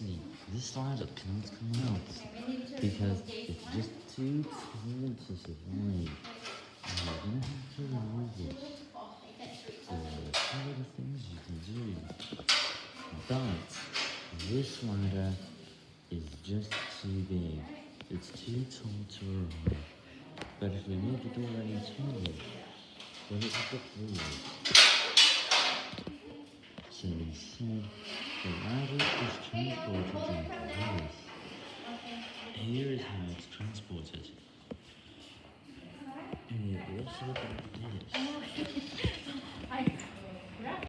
See, this slider cannot come out because it's just too tall to survive. And you're gonna have to remove it. So, some of things you can do. But this slider is just too big. It's too tall to arrive. But if we move the door any taller, then it will get through. So instead, the ladder is this. Here is how it's transported. And this.